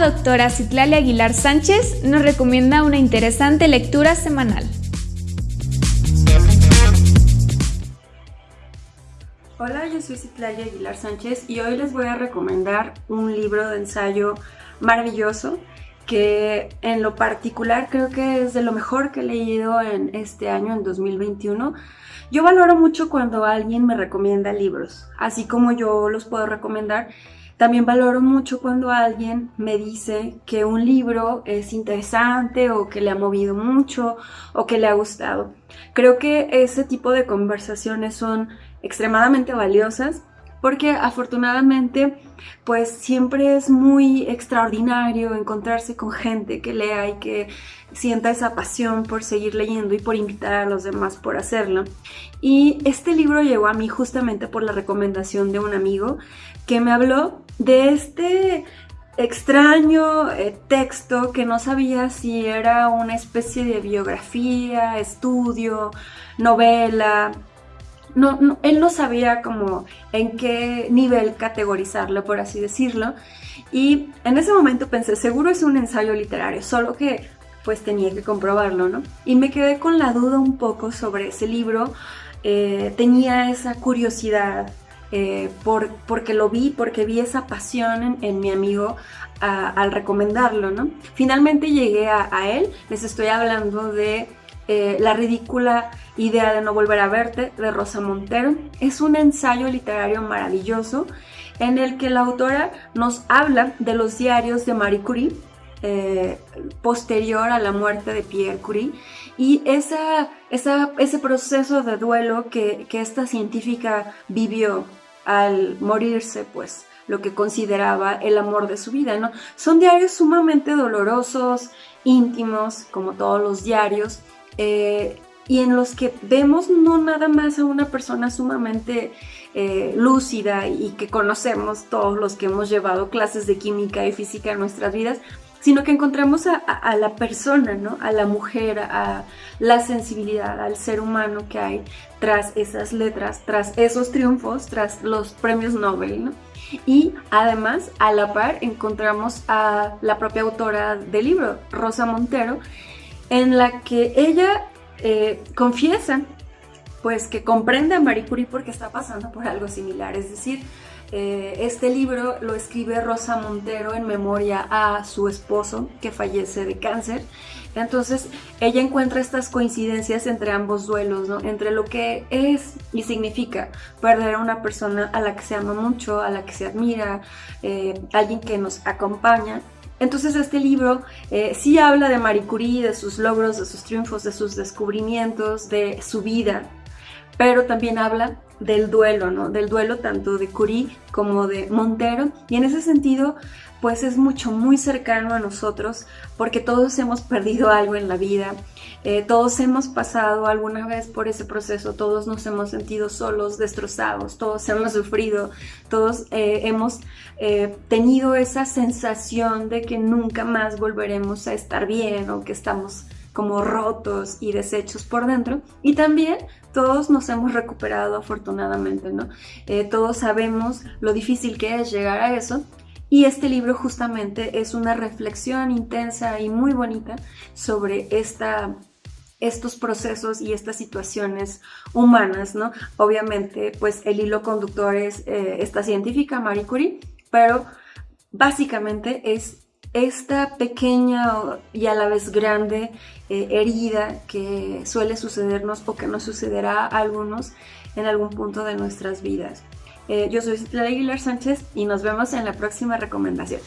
doctora Citlali Aguilar Sánchez nos recomienda una interesante lectura semanal. Hola, yo soy Citlali Aguilar Sánchez y hoy les voy a recomendar un libro de ensayo maravilloso que en lo particular creo que es de lo mejor que he leído en este año, en 2021. Yo valoro mucho cuando alguien me recomienda libros, así como yo los puedo recomendar. También valoro mucho cuando alguien me dice que un libro es interesante o que le ha movido mucho o que le ha gustado. Creo que ese tipo de conversaciones son extremadamente valiosas porque afortunadamente pues siempre es muy extraordinario encontrarse con gente que lea y que sienta esa pasión por seguir leyendo y por invitar a los demás por hacerlo. Y este libro llegó a mí justamente por la recomendación de un amigo que me habló de este extraño eh, texto que no sabía si era una especie de biografía, estudio, novela, no, él no sabía como en qué nivel categorizarlo, por así decirlo. Y en ese momento pensé, seguro es un ensayo literario, solo que pues tenía que comprobarlo, ¿no? Y me quedé con la duda un poco sobre ese libro. Eh, tenía esa curiosidad eh, por, porque lo vi, porque vi esa pasión en, mi amigo al recomendarlo, ¿no? Finalmente llegué a, a él, les estoy hablando de eh, la ridícula idea de no volver a verte de Rosa Montero. Es un ensayo literario maravilloso en el que la autora nos habla de los diarios de Marie Curie eh, posterior a la muerte de Pierre Curie y ese proceso de duelo que, que esta científica vivió al morirse, pues lo que consideraba el amor de su vida, ¿no? Son diarios sumamente dolorosos, íntimos, como todos los diarios, eh, y en los que vemos no nada más a una persona sumamente eh, lúcida y que conocemos todos los que hemos llevado clases de química y física en nuestras vidas, sino que encontramos a, la persona, ¿no? a la mujer, a la sensibilidad, al ser humano que hay tras esas letras, tras esos triunfos, tras los premios Nobel. ¿no? Y además, a la par, encontramos a la propia autora del libro, Rosa Montero, en la que ella eh, confiesa pues que comprende a Marie Curie porque está pasando por algo similar, es decir, eh, este libro lo escribe Rosa Montero en memoria a su esposo que fallece de cáncer. Entonces ella encuentra estas coincidencias entre ambos duelos, ¿no? entre lo que es y significa perder a una persona a la que se ama mucho, a la que se admira, eh, alguien que nos acompaña entonces este libro eh, sí habla de Marie Curie, de sus logros, de sus triunfos, de sus descubrimientos, de su vida, pero también habla del duelo, ¿no? Del duelo tanto de Curie como de Montero. Y en ese sentido, pues es mucho, muy cercano a nosotros, porque todos hemos perdido algo en la vida, eh, todos hemos pasado alguna vez por ese proceso, todos nos hemos sentido solos, destrozados, todos hemos sufrido, todos eh, hemos eh, tenido esa sensación de que nunca más volveremos a estar bien o que estamos como rotos y deshechos por dentro. Y también todos nos hemos recuperado afortunadamente, ¿no? todos sabemos lo difícil que es llegar a eso y este libro justamente es una reflexión intensa y muy bonita sobre esta, estos procesos y estas situaciones humanas, ¿no? Obviamente, pues el hilo conductor es eh, esta científica, Marie Curie, pero básicamente es esta pequeña y a la vez grande eh, herida que suele sucedernos o que nos sucederá a algunos en algún punto de nuestras vidas. Eh, yo soy Clara Aguilar Sánchez y nos vemos en la próxima recomendación.